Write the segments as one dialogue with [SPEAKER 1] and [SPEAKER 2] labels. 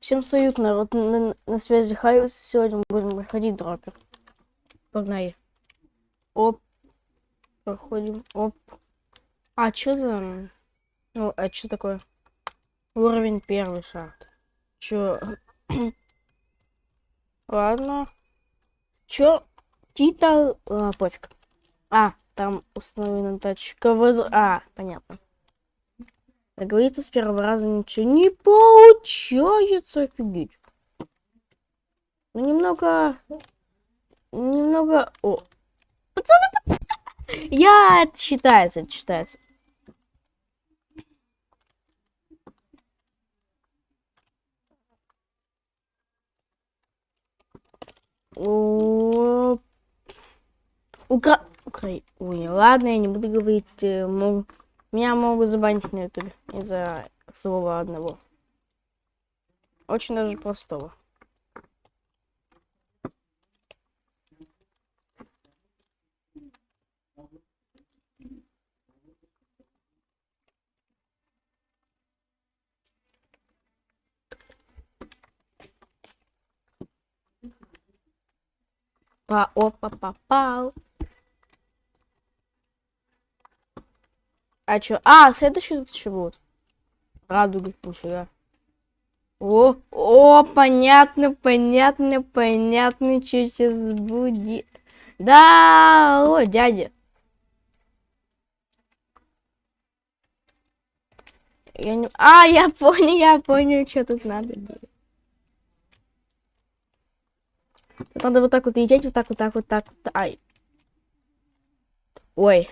[SPEAKER 1] Всем салют, народ, на, на, связи Хайус. Сегодня мы будем проходить дропер. Погнали. Оп. Проходим. Оп. А, что за... Ну, а что такое? Уровень первый шарт. Чё? Ладно. Чё? Титул... А, пофиг. А, там установлена точка воз... А, понятно. Договориться с первого раза ничего не получается, офигеть. Ну, немного... Немного... О. Пацаны, пацаны! Я... Это считается, это считается. Укра... Укра... Ой, ладно, я не буду говорить. Э, мог... Меня могут забанить на ютубе из-за слова одного. Очень даже простого. Па, опа, попал. А чё? А, следующий тут еще будут. Радуга, нифига. О, о, понятно, понятно, понятно, что сейчас будет. Да, о, дядя. Я не... А, я понял, я понял, что тут надо делать. Тут надо вот так вот лететь, вот так, вот так, вот так. Ай. Ой.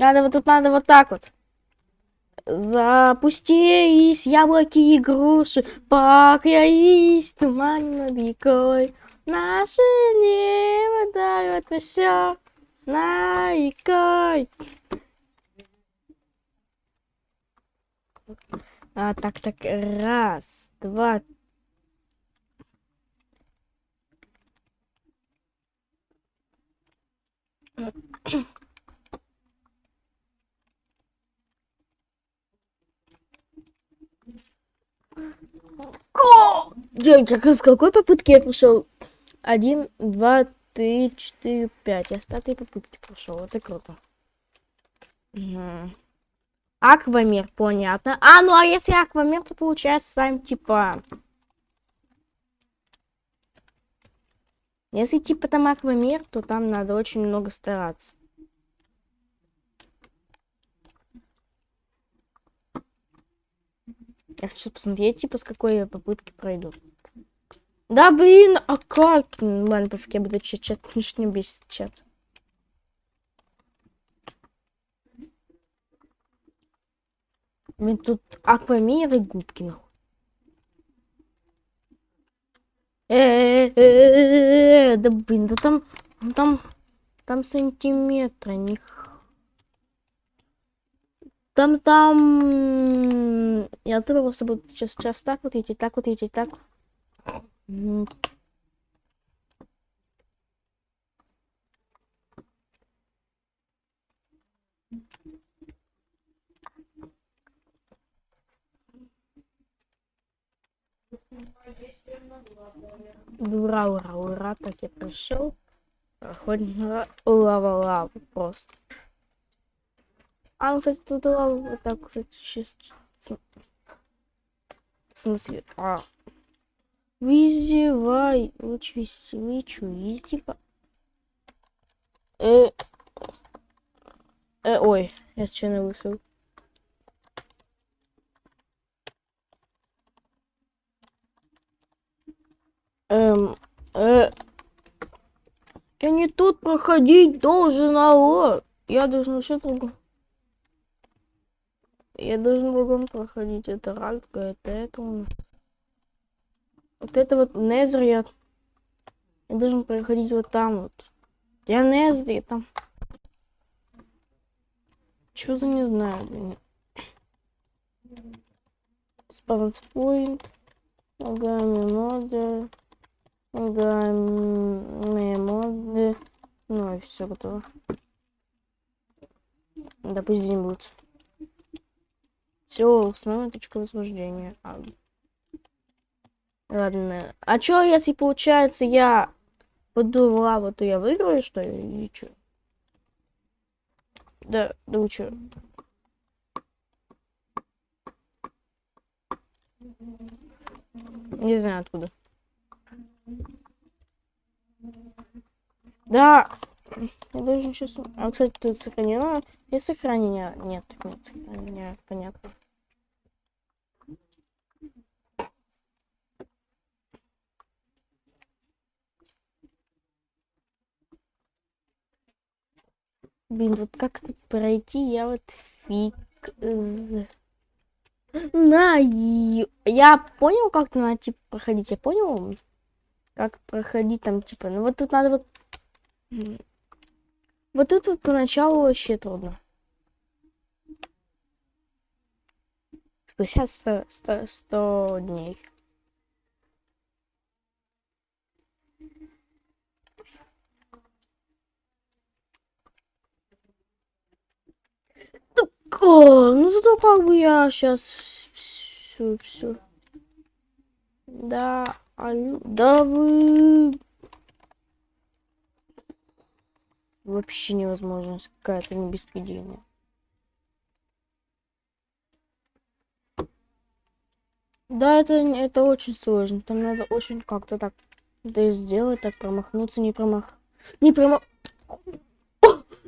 [SPEAKER 1] Надо вот тут надо вот так вот. Запустись, яблоки и груши, покрылись туманом рекой. Наше небо дает все на рекой. А, так, так, раз, два, Я, я с какой попытки я прошел? Один, два, три, четыре, пять. Я с пятой попытки прошел. Это круто. Угу. Аквамир, понятно. А, ну а если аквамир, то получается там типа... Если типа там аквамир, то там надо очень много стараться. Я хочу посмотреть, типа, с какой попытки пройду. Да, блин, а как? Ладно, пофиг, я буду чат, чат, не бесит чат. Блин, тут аквамир и губки, нахуй. Э, да блин, да там, там, там сантиметра, них там, там... Я думаю, просто буду сейчас, сейчас так вот идти, так вот идти, так. Ура, ура, ура, так я пришел. Проходим лава, лава просто. А, ну, кстати, тут вот так, кстати, сейчас... В смысле? А. Вызывай. Учись, из типа. Э, э, ой, я случайно вышел. Эм, э, я не тут проходить должен, алло. Я должен еще другое. Я должен вагон проходить. Это Ральфка, это это он. Вот это вот Незер я... Я должен проходить вот там вот. Я Незри там. Чё за не знаю, блин. Спаунспоинт. Ногами моды. Ногами моды. Ну и все готово. Да пусть день будет. Все, основная точка возбуждения. Ладно. А чё, если получается я паду в лаву, то я выиграю, что ли? Или чё? Да, да вы чё? Не знаю откуда. Да, я должен сейчас... А, кстати, тут сохранено. И сохранения... Нет, нет сохранения. Понятно. Блин, вот как пройти, я вот фиг на, я понял, как надо, типа, проходить, я понял, как проходить там, типа, ну вот тут надо вот, вот тут вот поначалу вообще трудно. Спустя 100, 100, 100 дней. О, ну зато как бы я сейчас все, все. Да, алло, да вы... Вообще невозможно, какая-то не беспредельная. Да, это, это очень сложно. Там надо очень как-то так да сделать, так промахнуться, не промах... Не промах...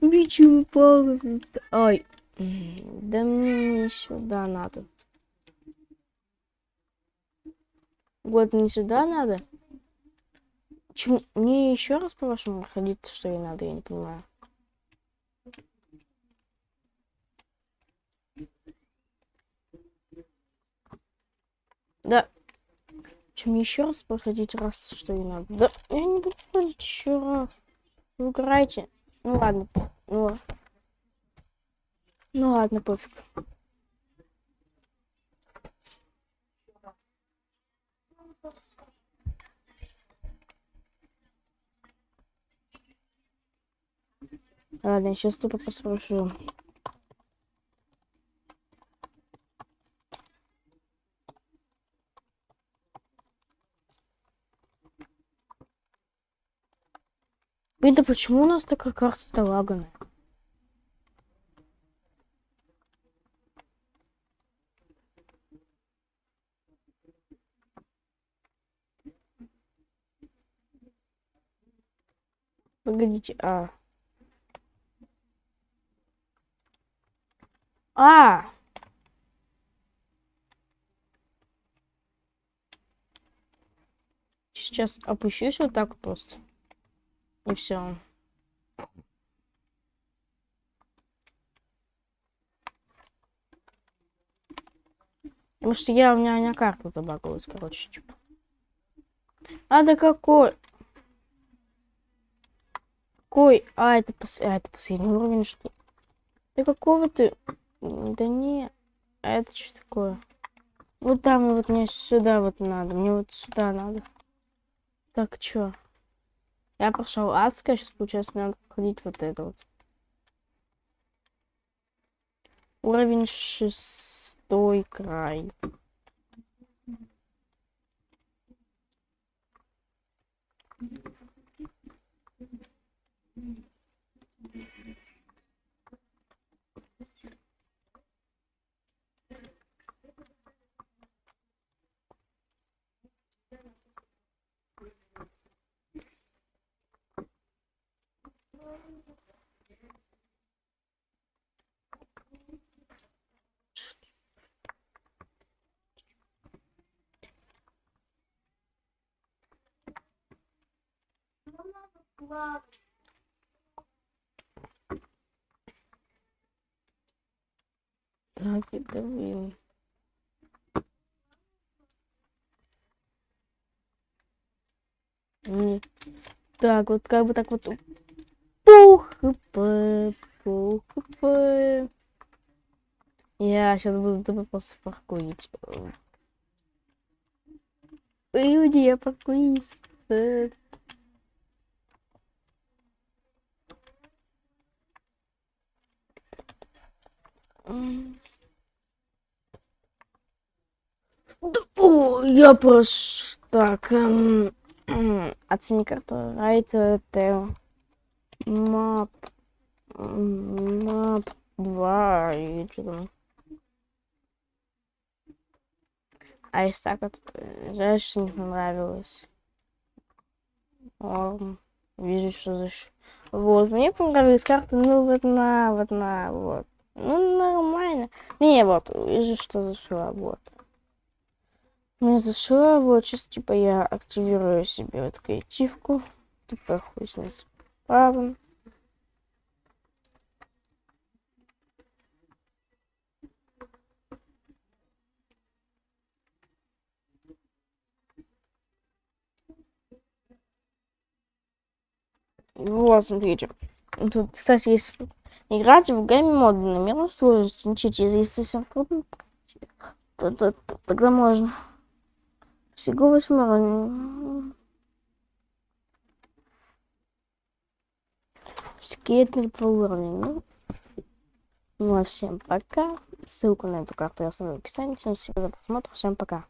[SPEAKER 1] Бичи упал. Ай, да мне сюда надо. Вот не сюда надо? Почему? Мне еще раз по-вашему ходить, что ей надо, я не понимаю. Да. Чем еще раз проходить раз, что ей надо? Да, я не буду ходить еще раз. Вы. Ну ладно. Ну, ну ладно, пофиг. Ладно, я сейчас тупо поспрошу. Блин, да почему у нас такая карта лаганая? Погодите, а. А! Сейчас опущусь вот так просто. И все. Потому что я у меня не карта забагалась, короче, типа. А да какой? Какой? А, это, пос... а, это последний уровень, что Да какого ты? Да не. А это что такое? Вот там вот мне сюда вот надо. Мне вот сюда надо. Так, чё? Я прошел адское, сейчас получается мне надо проходить вот это вот. Уровень шестой край. Так, это блин. Так, вот как бы так вот. Пух, пух, Я сейчас буду тупо просто паркурить. Люди, я паркурист. О, я прош... Так, эм, м, оцени карту. Right there. Map. м, Map 2 и что там? А если так вот, э, жаль, что не понравилось. Ладно, вижу, что за... Вот, мне понравилась карта, ну вот на, вот на, вот. Ну, нормально. Не, вот, вижу, что зашла, вот. Не зашла, вот, сейчас, типа, я активирую себе вот креативку. Типа, хуй с правом. Вот, смотрите. Тут, кстати, есть играть в гейм мод на мирной сложности. Ничего, если совсем крупно, то, то- то- тогда можно. Всего восьмеро. Скейтер по уровню. Ну, ну, а всем пока. Ссылку на эту карту я оставлю в описании. Всем спасибо за просмотр. Всем пока.